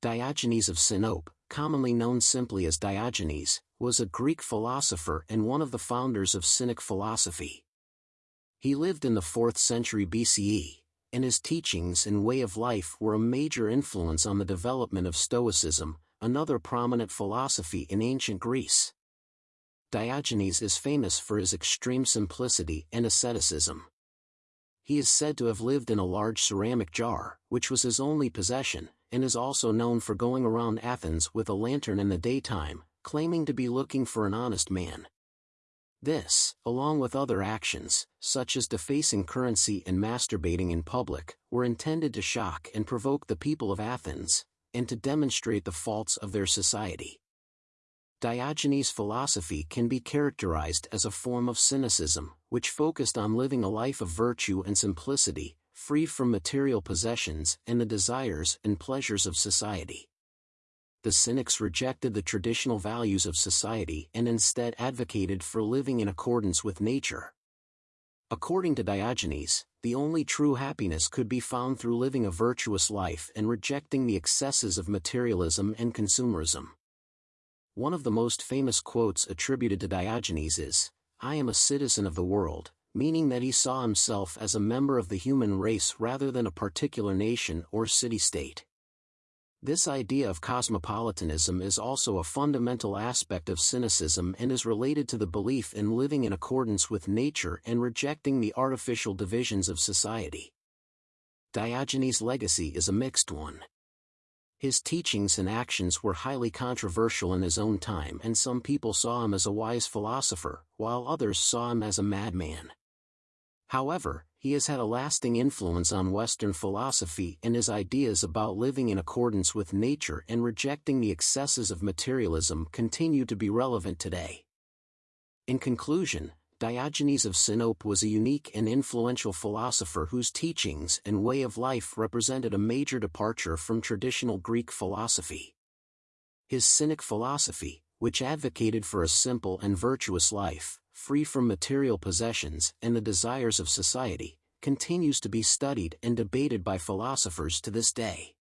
Diogenes of Sinope, commonly known simply as Diogenes, was a Greek philosopher and one of the founders of Cynic philosophy. He lived in the 4th century BCE, and his teachings and way of life were a major influence on the development of Stoicism, another prominent philosophy in ancient Greece. Diogenes is famous for his extreme simplicity and asceticism. He is said to have lived in a large ceramic jar, which was his only possession, and is also known for going around Athens with a lantern in the daytime, claiming to be looking for an honest man. This, along with other actions, such as defacing currency and masturbating in public, were intended to shock and provoke the people of Athens, and to demonstrate the faults of their society. Diogenes' philosophy can be characterized as a form of cynicism, which focused on living a life of virtue and simplicity, free from material possessions and the desires and pleasures of society the Cynics rejected the traditional values of society and instead advocated for living in accordance with nature. According to Diogenes, the only true happiness could be found through living a virtuous life and rejecting the excesses of materialism and consumerism. One of the most famous quotes attributed to Diogenes is, I am a citizen of the world, meaning that he saw himself as a member of the human race rather than a particular nation or city-state. This idea of cosmopolitanism is also a fundamental aspect of cynicism and is related to the belief in living in accordance with nature and rejecting the artificial divisions of society. Diogenes' legacy is a mixed one. His teachings and actions were highly controversial in his own time and some people saw him as a wise philosopher, while others saw him as a madman. However, he has had a lasting influence on Western philosophy and his ideas about living in accordance with nature and rejecting the excesses of materialism continue to be relevant today. In conclusion, Diogenes of Sinope was a unique and influential philosopher whose teachings and way of life represented a major departure from traditional Greek philosophy. His Cynic philosophy, which advocated for a simple and virtuous life, free from material possessions and the desires of society, continues to be studied and debated by philosophers to this day.